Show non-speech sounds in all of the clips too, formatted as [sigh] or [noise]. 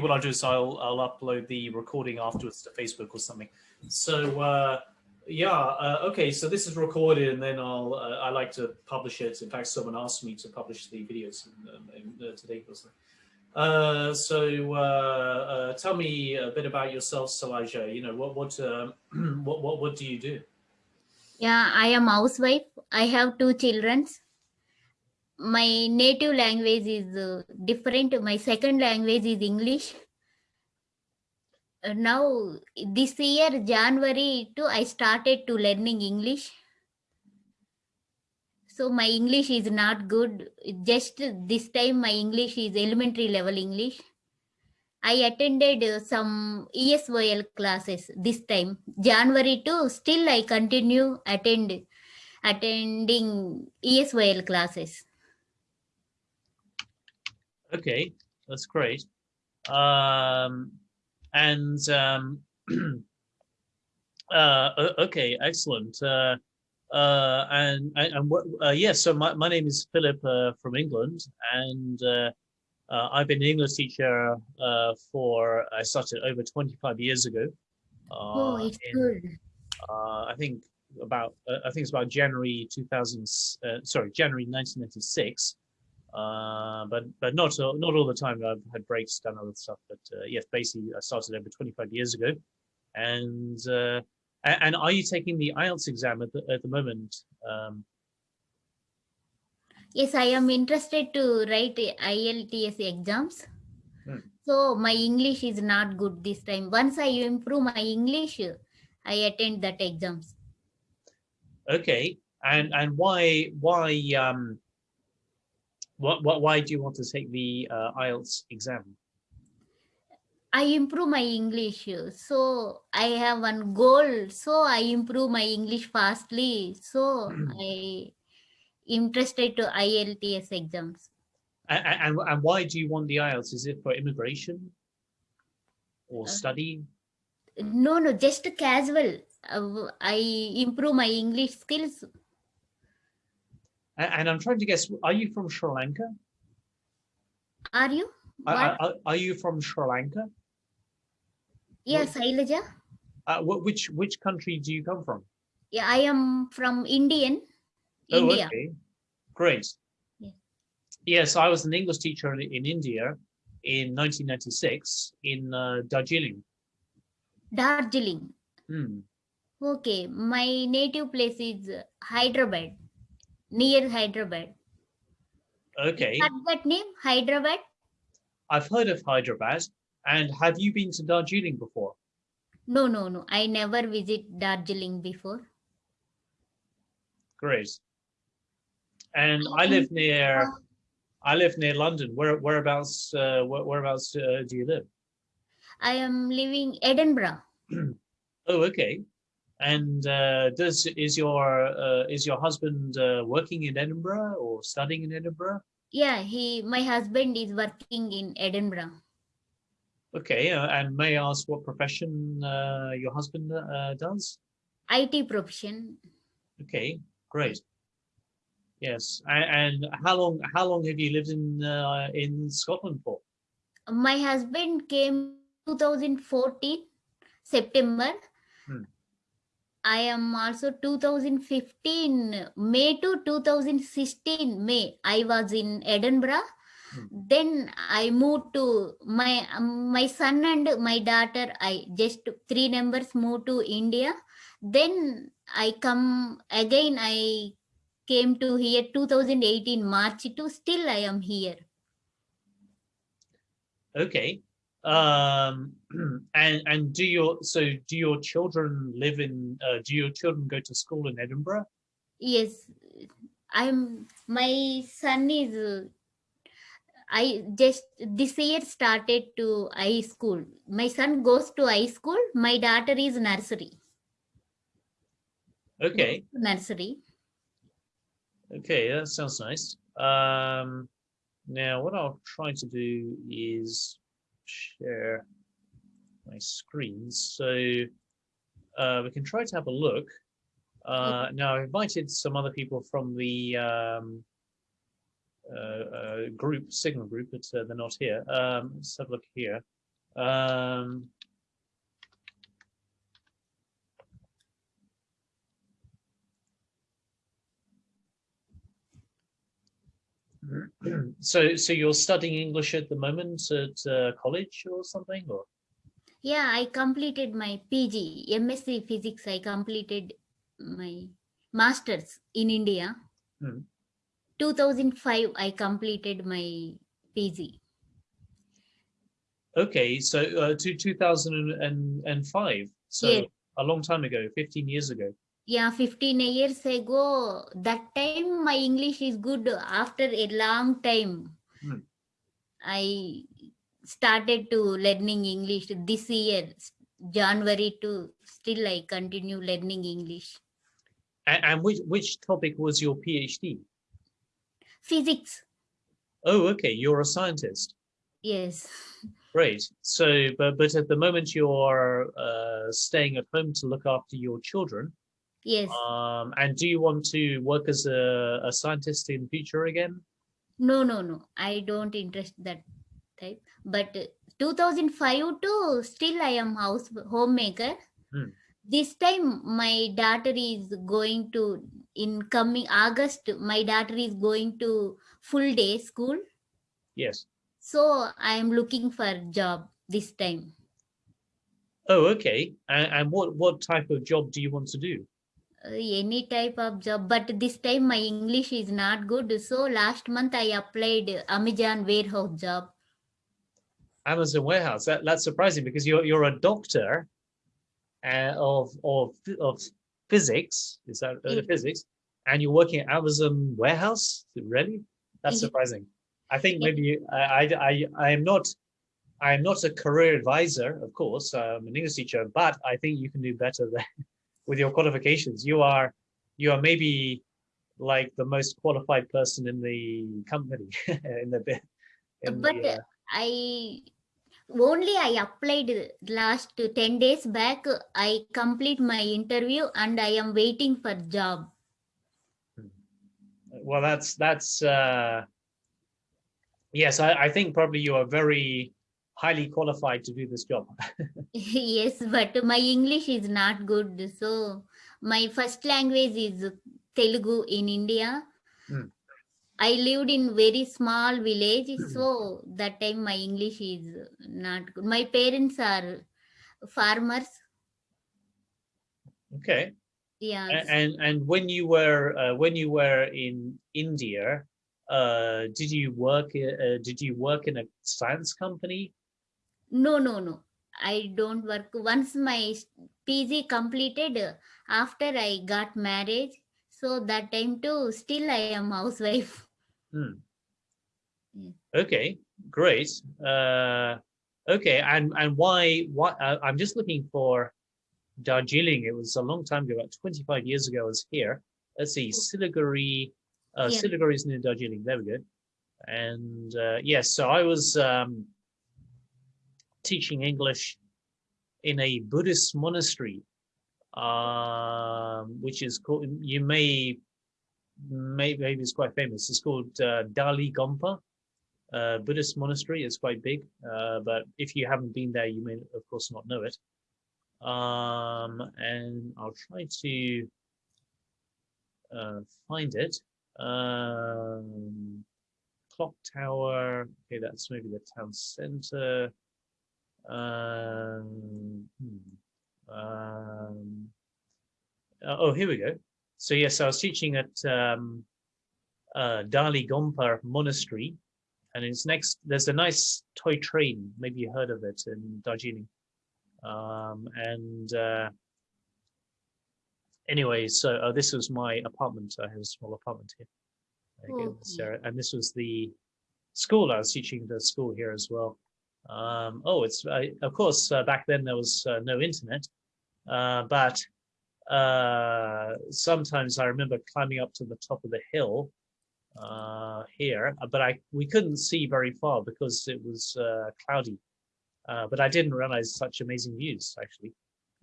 what I'll do is I'll I'll upload the recording afterwards to Facebook or something. So uh, yeah, uh, okay. So this is recorded, and then I'll uh, I like to publish it. In fact, someone asked me to publish the videos in, in, uh, today or something. Uh, so uh, tell me a bit about yourself, Salaja. You know what what uh, [clears throat] what what what do you do? Yeah, I am housewife. I have two children my native language is uh, different. My second language is English. Uh, now, this year, January too, I started to learning English. So my English is not good. Just this time, my English is elementary level English. I attended uh, some ESOL classes this time, January too. Still, I continue attend attending ESOL classes. Okay, that's great. Um, and um, [clears throat] uh, okay, excellent. Uh, uh, and and what? Uh, yes, yeah, so my, my name is Philip uh, from England, and uh, uh, I've been an English teacher uh, for I started over 25 years ago. Uh, oh, it's in, good. Uh, I think about uh, I think it's about January 2000. Uh, sorry, January 1996. Uh, but but not all, not all the time. I've had breaks, done other stuff. But uh, yes, basically, I started over 25 years ago. And uh, and are you taking the IELTS exam at the at the moment? Um, yes, I am interested to write IELTS exams. Hmm. So my English is not good this time. Once I improve my English, I attend that exams. Okay, and and why why um what, what, why do you want to take the uh, IELTS exam? I improve my English. So I have one goal. So I improve my English fastly. So [clears throat] I interested to IELTS exams. And, and, and, why do you want the IELTS? Is it for immigration or uh, study? No, no, just casual. Uh, I improve my English skills and I'm trying to guess, are you from Sri Lanka? Are you? Are, are, are you from Sri Lanka? Yes, Ailaja. Uh, which which country do you come from? Yeah, I am from Indian. Oh, India. okay. Great. Yeah. Yes, I was an English teacher in, in India in 1996 in uh, Darjeeling. Darjeeling. Hmm. Okay, my native place is Hyderabad near Hyderabad. Okay. That name, Hyderabad? I've heard of Hyderabad. And have you been to Darjeeling before? No, no, no. I never visit Darjeeling before. Great. And I live near, I live near London. Where whereabouts uh, where, whereabouts uh, do you live? I am living Edinburgh. [clears throat] oh, okay. And uh, does is your uh, is your husband uh, working in Edinburgh or studying in Edinburgh? Yeah, he my husband is working in Edinburgh. Okay, uh, and may I ask what profession uh, your husband uh, does? IT profession. Okay, great. Yes, and, and, how long how long have you lived in in Scotland for? My husband came 2014 September. I am also 2015 May to 2016 May I was in Edinburgh. Hmm. Then I moved to my um, my son and my daughter. I just three members moved to India. Then I come again. I came to here 2018 March to still I am here. Okay um [clears throat] and and do your so do your children live in uh, do your children go to school in edinburgh? Yes. I'm my son is i just this year started to high school. My son goes to high school. My daughter is nursery. Okay. Nursery. Okay that sounds nice. Um now what i'll try to do is share my screen. So uh, we can try to have a look. Uh, now I've invited some other people from the um, uh, uh group, Signal group, but uh, they're not here. Um, let's have a look here. Um, so, so you're studying English at the moment at uh, college or something, or? Yeah, I completed my PG, MSc Physics. I completed my masters in India. Hmm. 2005, I completed my PG. Okay, so uh, to 2005, so Yes. a long time ago, 15 years ago. Yeah, 15 years ago, that time my English is good. After a long time, Hmm. I started to learning English this year, January to still I continue learning English. And, and which which topic was your PhD? Physics, Oh, okay, you're a scientist. yes. Great. So, but but at the moment you're uh, staying at home to look after your children. Yes. Um, and do you want to work as a, a scientist in future again? No, no, no. I don't interest that type. But uh, 2005 to still I am house homemaker. Hmm. This time my daughter is going to in coming August. My daughter is going to full day school. Yes. So I am looking for job this time. Oh, okay. And, and what what type of job do you want to do? Any type of job but this time my english is not good so last month i applied amazon warehouse job Amazon warehouse. That, that's surprising because you're you're a doctor uh, of of of physics. Is that uh, Yeah. physics? And you're working at Amazon warehouse. Really? That's surprising. I think maybe you- I I I, I am not. I am not a career advisor, of course. I'm an English teacher, but I think you can do better than, with your qualifications. You are, you are maybe like the most qualified person in the company [laughs] in the bit. but the, uh, I only I applied last 10 days back. I complete my interview and I am waiting for job. Well, that's that's uh, yes. I, I think probably you are very highly qualified to do this job. [laughs] yes, but my English is not good. So my first language is Telugu in India. Hmm. I lived in very small village, so that time my English is not good. My parents are farmers. Okay. Yeah. And and when you were uh, when you were in India, uh, did you work uh, did you work in a science company? No, no, no. I don't work. Once my PG completed, after I got married, so that time too, still I am housewife. Hmm. Yeah. Okay, great. Uh, okay, and and why? What? Uh, I'm just looking for Darjeeling. It was a long time ago, about 25 years ago. I was here. Let's see, Siliguri. Uh, Yeah. Siliguri is near Darjeeling. There we go. And uh, yes, so I was um, teaching English in a Buddhist monastery, um, which is called. You may, may maybe it's quite famous. It's called uh, Dali Gompa uh, Buddhist monastery. It's quite big, uh, but if you haven't been there, you may, of course, not know it. Um, and I'll try to uh, find it. Um, clock tower. Okay, that's maybe the town center. Um, hmm, um, oh, here we go. So yes, I was teaching at um, uh, Dali Gompa Monastery, and it's next. There's a nice toy train. Maybe you heard of it in Darjeeling. Um, and uh, anyway, so uh, this was my apartment. I have a small apartment here. Okay, Okay. so- and this was the school. I was teaching the school here as well. Um, oh, it's of course uh, back then there was uh, no internet, uh, but uh, sometimes I remember climbing up to the top of the hill uh, here, but I we couldn't see very far because it was cloudy. But I didn't realize such amazing views actually.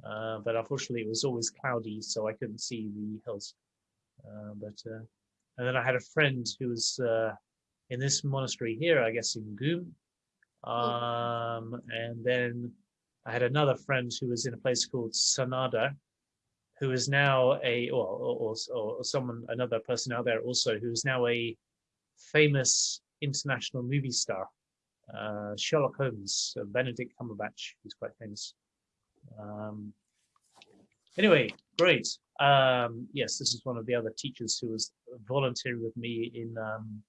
But unfortunately, it was always cloudy, so I couldn't see the hills. But and then I had a friend who was in this monastery here, I guess in Ghum, Um, and then I had another friend who was in a place called Sonada, who is now a, or, or, or someone, another person out there also, who is now a famous international movie star. Uh, Sherlock Holmes, uh, Benedict Cumberbatch, who's quite famous. Um, anyway, great. Um, yes, this is one of the other teachers who was volunteering with me in um,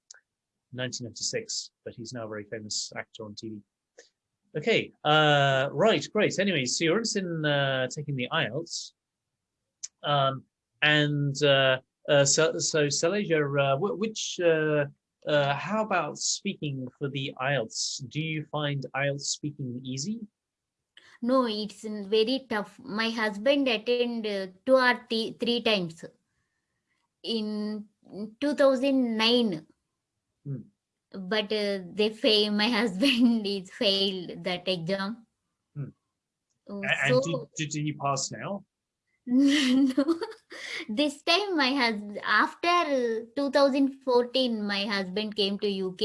1996, but he's now a very famous actor on TV. Okay, uh, right, great. Anyway, so you're interested in uh, taking the IELTS. Um, and uh, uh, so, so Saleja, uh, which, uh, uh, how about speaking for the IELTS? Do you find IELTS speaking easy? No, it's very tough. My husband attended two or three times in 2009. Hmm. But uh, they fail. My [laughs] husband is failed that exam. Hmm. Oh, and did, did he pass now? [laughs] no this time my husband after 2014 my husband came to uk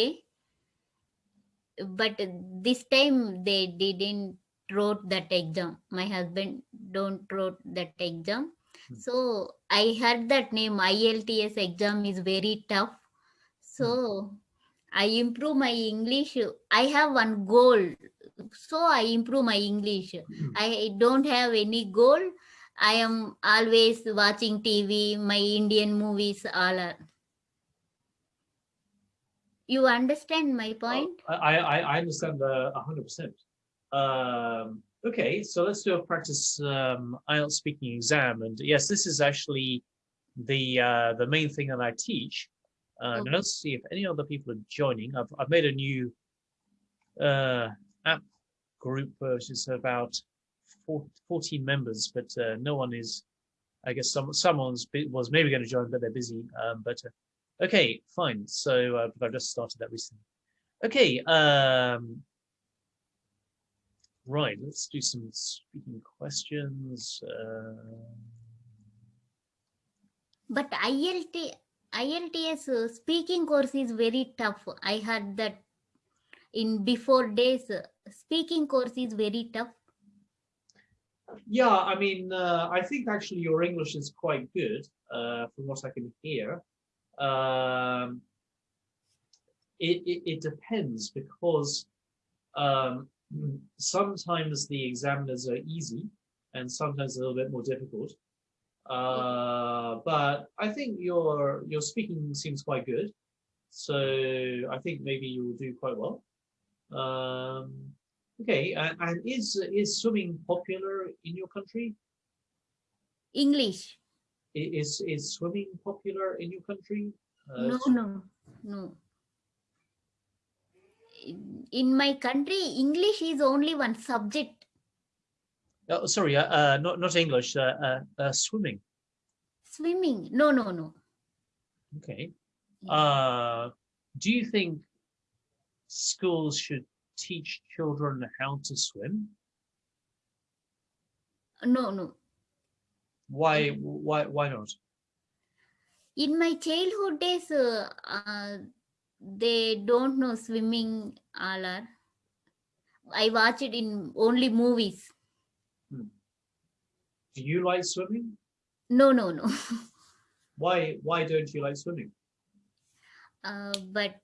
but this time they didn't wrote that exam my husband don't wrote that exam hmm. so i heard that name ielts exam is very tough so i improve my english i have one goal so i improve my english hmm. i don't have any goal I am always watching TV, my Indian movies all are. You understand my point? Oh, I, I, I understand the 100%. Um, okay, so let's do a practice um, IELTS speaking exam. And yes, this is actually the uh, the main thing that I teach. Uh, okay. Let's see if any other people are joining. I've, I've made a new uh, app group, which is about 14 members, but uh, no one is, I guess some someone's was maybe going to join, but they're busy. Um, but uh, okay, fine. So uh, I've just started that recently. Okay. Um, right. Let's do some speaking questions. Uh, but ILT, IELTS uh, speaking course is very tough. I heard that in before days, uh, speaking course is very tough. Yeah, I mean, uh, I think actually your English is quite good uh, from what I can hear. Um, it, it, it, depends because um, sometimes the examiners are easy and sometimes a little bit more difficult. Uh, but I think your your speaking seems quite good, so I think maybe you will do quite well. Um, Okay, uh, and is is swimming popular in your country? English. Is is swimming popular in your country? Uh, no, no, no. In my country, English is only one subject. Oh, sorry, uh, uh not not English. Uh, uh, uh, swimming. Swimming? No, no, no. Okay. Uh, do you think schools should teach children how to swim? No, no. Why, why, why not? In my childhood days, uh, uh, they don't know swimming all. I watch it in only movies. Do you like swimming? No, no, no. [laughs] why, why don't you like swimming? Uh, but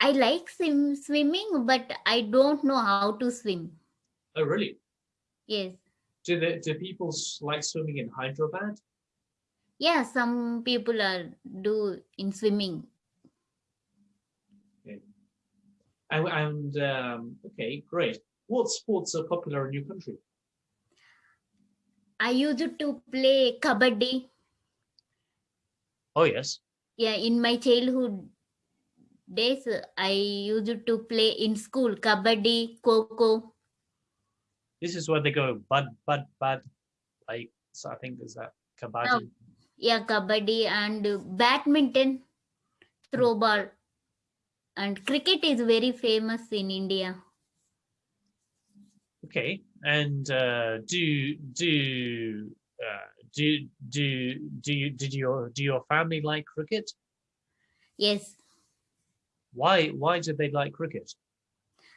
I like swim, swimming, but I don't know how to swim. Oh, really? Yes. Do the, do people like swimming in Hyderabad? Yeah, some people are do in swimming. Okay. And, and um, okay, great. What sports are popular in your country? I used to play kabaddi. Oh yes. Yeah, in my childhood days I used to play in school kabaddi, kho kho. This is what they go bud, bud, bud. Like so I think is that kabaddi. Oh, yeah, kabaddi and badminton, throw hmm. ball, and cricket is very famous in India. Okay, and uh, do do uh, do do do you did your do your family like cricket? Yes. Why why did they like cricket?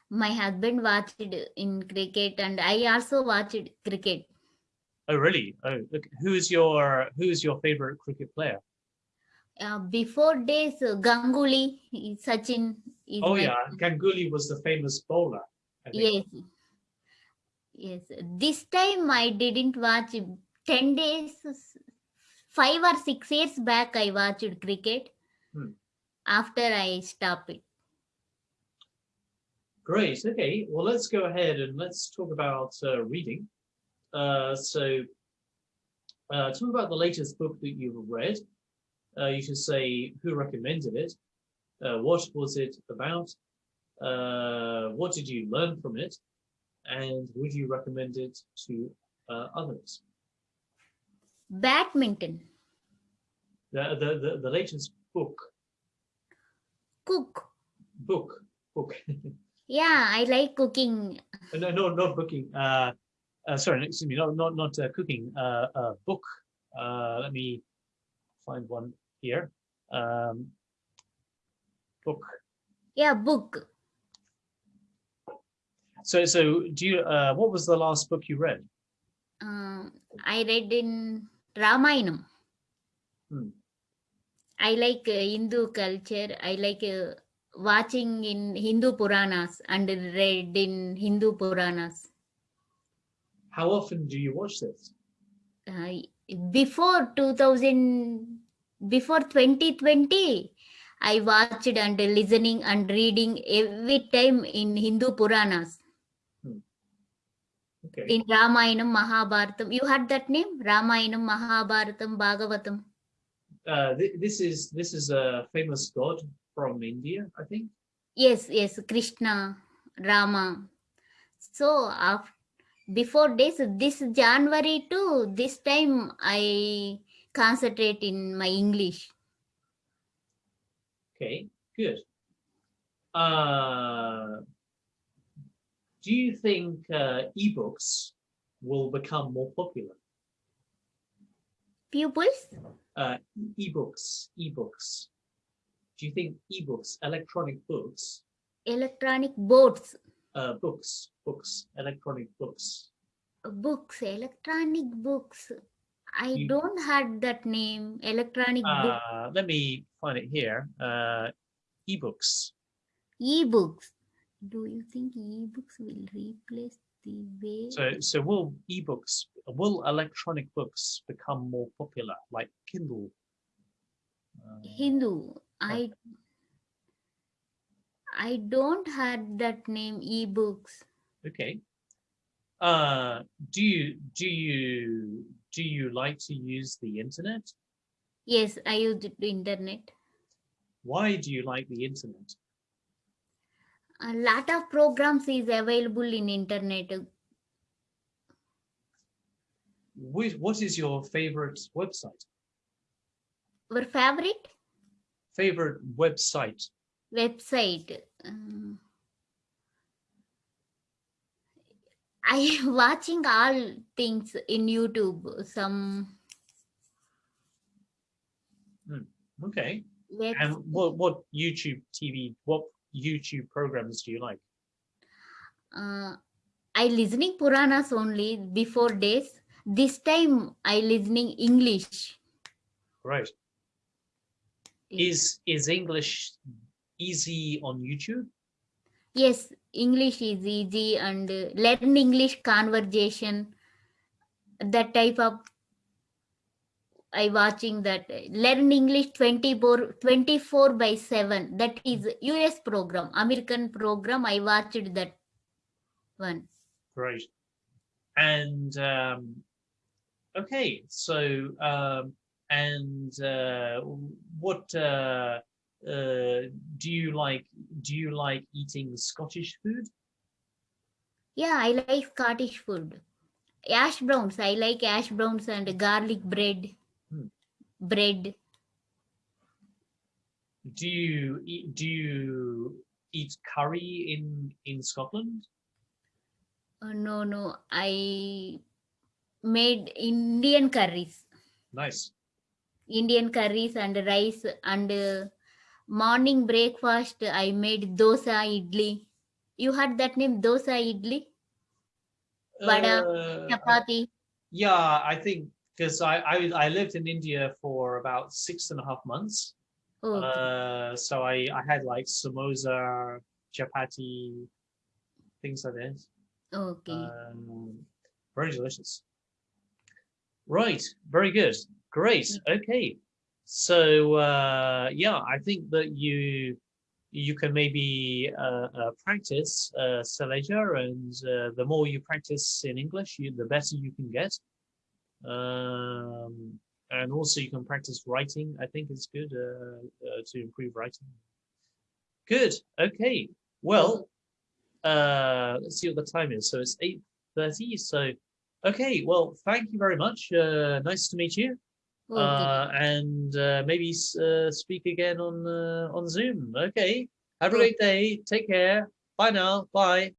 My husband watched in cricket and I also watched cricket. Oh, really? Oh, who's your who's your favorite cricket player? Uh, before days, uh, Ganguly, Sachin. Oh yeah, Ganguly was the famous bowler. Yes. Yes. This time I didn't watch 10 days, five or six years back, I watched cricket. Hmm. After I stopped it. Great. Okay. Well, let's go ahead and let's talk about uh, reading. Uh, so, uh, tell me about the latest book that you've read. Uh, you should say who recommended it. Uh, what was it about? Uh, what did you learn from it? And would you recommend it to uh, others? Badminton. The, the, the, the latest book, Cook. book, book. Yeah, I like cooking. no, no, not booking. Uh, uh, sorry, excuse me, not not not uh, cooking. Uh, uh, book. Uh, let me find one here. Um, book. Yeah, book. So, so do you? Uh, what was the last book you read? Um, I read in Ramayanam. Hmm. I like uh, Hindu culture. I like uh, watching in Hindu Puranas and read in Hindu Puranas. How often do you watch this? Uh, before 2000, before 2020, I watched and listening and reading every time in Hindu Puranas. Okay. In Ramayanam, Mahabharatam. You had that name? Ramayanam, Mahabharatam, Bhagavatam. Uh, th this is this is a famous god from India, I think. Yes, yes, Krishna, Rama. So after, before this, this January to this time, I concentrate in my English. Okay, good. Uh, do you think uh, ebooks will become more popular? Pupils? uh, ebooks, ebooks. Do you think ebooks, electronic books, Electronic boards, uh, books, books, electronic books? books, electronic books. I You- don't had that name. Electronic book, Uh, let me find it here. Uh, ebooks. e-books. Do you think e-books will replace the way? So, so will ebooks, will electronic books become more popular, like Kindle? Uh, Hindu. I I don't had that name e-books. okay. Uh, do you do you do you like to use the internet? Yes, I use the internet. Why do you like the internet? A lot of programs is available in internet. Wh- What is your favorite website? Our favorite Favorite website? website. uh, I [laughs] watching all things in YouTube. Some Okay. web, And what what YouTube TV? What YouTube programs do you like? uh, I listening Puranas only before days. This time I listening English. Right. Is is English easy on YouTube? Yes, English is easy and uh, learn English conversation. That type of I watching that learn English 24, 24 by 7. That is US program, American program. I watched that one. Great. And um, okay, so um, and uh, what uh, uh, do you like? Do you like eating Scottish food? Yeah, I like Scottish food. Ash browns. I like ash browns and garlic bread. Bread. Do you eat, do you eat curry in in Scotland? Uh, no, no. I made Indian curries. Nice. Indian curries and rice and uh, morning breakfast I made dosa idli you heard that name dosa idli, vada, Uh, chapati. yeah, I think because I, I I lived in India for about six and a half months. Okay. Uh, so I I had like samosa, chapati, things like this. okay. Um, very delicious. Right, very good. Great. Okay. So uh, yeah, I think that you you can maybe uh, uh, practice uh, and uh, the more you practice in English, you, the better you can get. Um, and also you can practice writing. I think it's good uh, uh, to improve writing. Good. Okay. Well, uh, let's see what the time is. So it's eight thirty. So, okay. Well, thank you very much. Uh, nice to meet you. Uh, and uh, maybe uh, speak again on uh, on Zoom. Okay. Have a great day. Take care. Bye now. Bye.